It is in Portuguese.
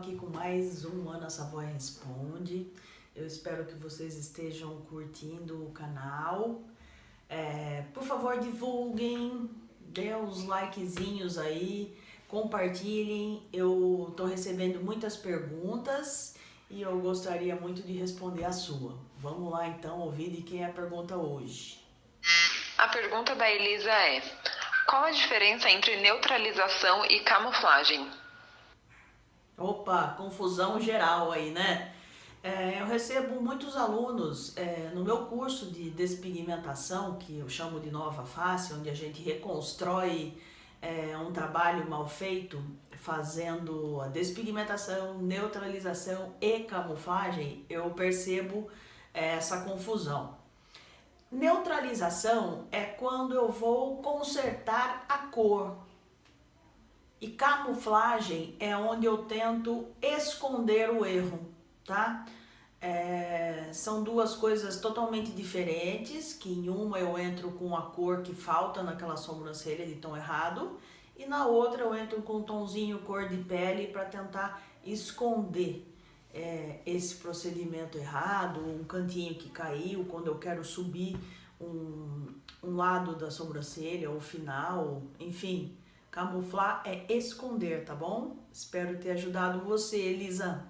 aqui com mais um Ana Savoy Responde. Eu espero que vocês estejam curtindo o canal. É, por favor, divulguem, dê os likezinhos aí, compartilhem. Eu tô recebendo muitas perguntas e eu gostaria muito de responder a sua. Vamos lá então ouvir de quem é a pergunta hoje. A pergunta da Elisa é: qual a diferença entre neutralização e camuflagem? Opa, confusão geral aí, né? É, eu recebo muitos alunos é, no meu curso de despigmentação, que eu chamo de Nova Face, onde a gente reconstrói é, um trabalho mal feito, fazendo a despigmentação, neutralização e camuflagem, eu percebo é, essa confusão. Neutralização é quando eu vou consertar a cor, e camuflagem é onde eu tento esconder o erro, tá? É, são duas coisas totalmente diferentes, que em uma eu entro com a cor que falta naquela sobrancelha de tom errado, e na outra eu entro com um tomzinho cor de pele para tentar esconder é, esse procedimento errado, um cantinho que caiu, quando eu quero subir um, um lado da sobrancelha, o final, enfim, Camuflar é esconder, tá bom? Espero ter ajudado você, Elisa.